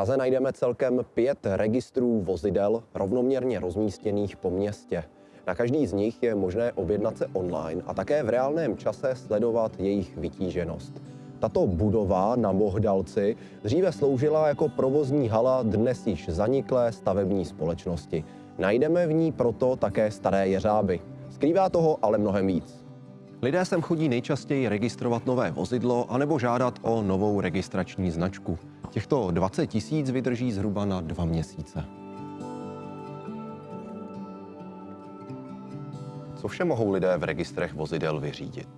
Praze najdeme celkem pět registrů vozidel rovnoměrně rozmístěných po městě. Na každý z nich je možné objednat se online a také v reálném čase sledovat jejich vytíženost. Tato budova na Mohdalci dříve sloužila jako provozní hala dnes již zaniklé stavební společnosti. Najdeme v ní proto také staré jeřáby. Skrývá toho ale mnohem víc. Lidé sem chodí nejčastěji registrovat nové vozidlo anebo žádat o novou registrační značku. Těchto 20 tisíc vydrží zhruba na dva měsíce. Co vše mohou lidé v registrech vozidel vyřídit?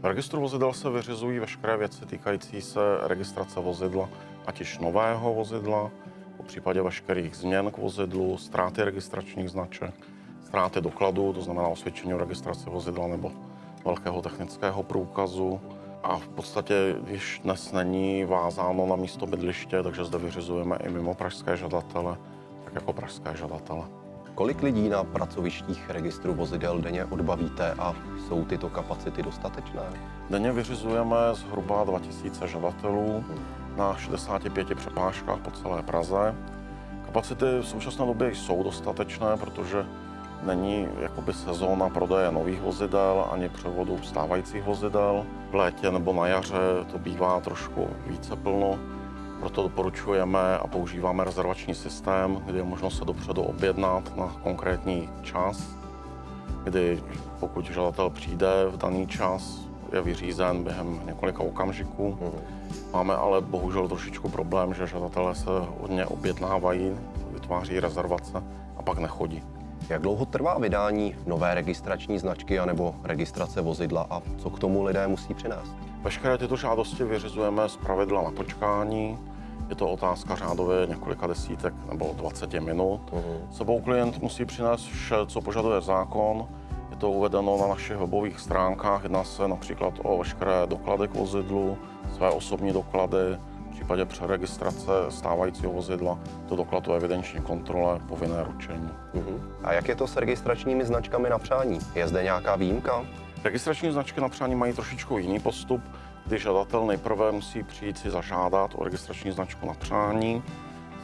V registru vozidel se vyřizují veškeré věci týkající se registrace vozidla, ať již nového vozidla, po případě veškerých změn k vozidlu, ztráty registračních značek, ztráty dokladů, to znamená osvědčení o registraci vozidla nebo velkého technického průkazu. A v podstatě již dnes není vázáno na místo bydliště, takže zde vyřizujeme i mimo pražské žadatele, tak jako pražské žadatele. Kolik lidí na pracovištích registru vozidel denně odbavíte a jsou tyto kapacity dostatečné? Denně vyřizujeme zhruba 2000 žadatelů na 65 přepážkách po celé Praze. Kapacity v současné době jsou dostatečné, protože není jakoby sezóna prodeje nových vozidel ani převodu stávajících vozidel. V létě nebo na jaře to bývá trošku více plno, proto doporučujeme a používáme rezervační systém, kdy je možno se dopředu objednat na konkrétní čas, kdy pokud žadatel přijde v daný čas, je vyřízen během několika okamžiků. Máme ale bohužel trošičku problém, že žadatelé se hodně objednávají, vytváří rezervace a pak nechodí. Jak dlouho trvá vydání nové registrační značky anebo registrace vozidla a co k tomu lidé musí přinést? Veškeré tyto žádosti vyřizujeme z pravidla na počkání. Je to otázka řádově několika desítek nebo 20 minut. Uh-huh. Sebou klient musí přinést vše, co požaduje zákon. Je to uvedeno na našich webových stránkách. Jedná se například o veškeré doklady k vozidlu, své osobní doklady, případě přeregistrace stávajícího vozidla, to doklad o evidenční kontrole, povinné ručení. Uh-huh. A jak je to s registračními značkami na přání? Je zde nějaká výjimka? Registrační značky na přání mají trošičku jiný postup, kdy žadatel nejprve musí přijít si zažádat o registrační značku na přání,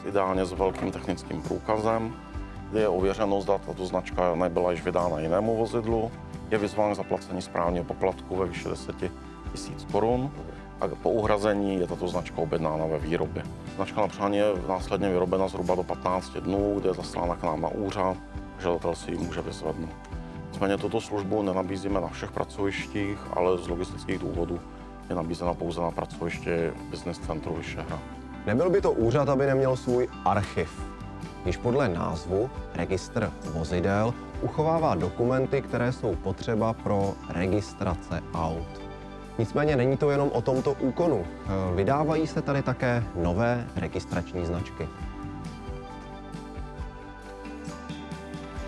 ideálně s velkým technickým průkazem, kdy je ověřeno, zda tato značka nebyla již vydána jinému vozidlu, je vyzván k zaplacení správního poplatku ve výši 10 000 korun a po uhrazení je tato značka objednána ve výrobě. Značka na přání je následně vyrobena zhruba do 15 dnů, kde je zaslána k nám na úřad, žadatel si ji může vyzvednout. Nicméně tuto službu nenabízíme na všech pracovištích, ale z logistických důvodů je nabízena pouze na pracovišti Business Centru Vyšehrad. Nebyl by to úřad, aby neměl svůj archiv. Již podle názvu registr vozidel uchovává dokumenty, které jsou potřeba pro registrace aut. Nicméně není to jenom o tomto úkonu. Vydávají se tady také nové registrační značky.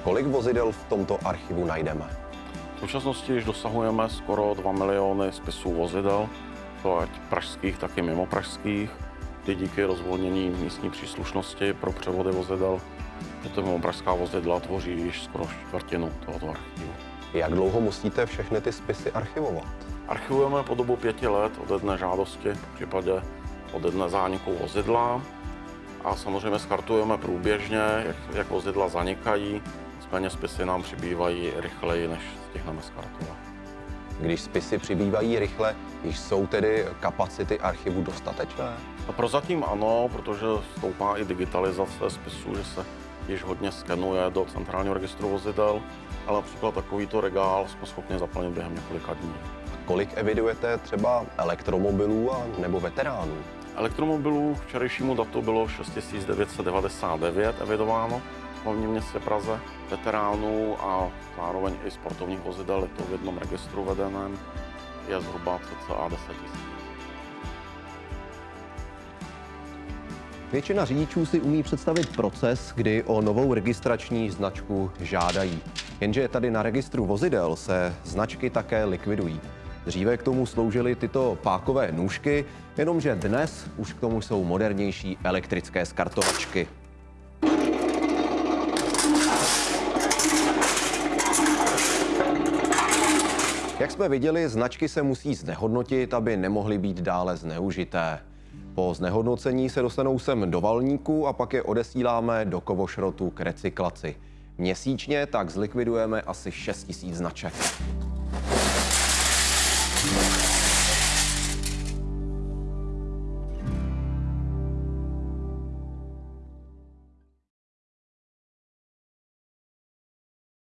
Kolik vozidel v tomto archivu najdeme? V současnosti již dosahujeme skoro 2 miliony spisů vozidel, to ať pražských, tak i mimo pražských, kdy díky rozvolnění místní příslušnosti pro převody vozidel tyto mimo pražská vozidla tvoří již skoro čtvrtinu tohoto archivu. Jak dlouho musíte všechny ty spisy archivovat? Archivujeme po dobu pěti let od jedné žádosti, v případě od jedné zániku vozidla a samozřejmě skartujeme průběžně, jak, jak vozidla zanikají, nicméně spisy nám přibývají rychleji, než stihneme skartovat. Když spisy přibývají rychle, již jsou tedy kapacity archivu dostatečné? No prozatím ano, protože stoupá i digitalizace spisů, že se již hodně skenuje do centrálního registru vozidel, ale například takovýto regál jsme schopni zaplnit během několika dní. Kolik evidujete třeba elektromobilů a nebo veteránů? Elektromobilů k včerejšímu datu bylo 6999 evidováno v hlavním městě Praze. Veteránů a zároveň i sportovních vozidel je to v jednom registru vedeném je zhruba cca 10 000. Většina řidičů si umí představit proces, kdy o novou registrační značku žádají. Jenže tady na registru vozidel se značky také likvidují. Dříve k tomu sloužily tyto pákové nůžky, jenomže dnes už k tomu jsou modernější elektrické skartovačky. Jak jsme viděli, značky se musí znehodnotit, aby nemohly být dále zneužité. Po znehodnocení se dostanou sem do valníku a pak je odesíláme do kovošrotu k recyklaci. Měsíčně tak zlikvidujeme asi 6 000 značek.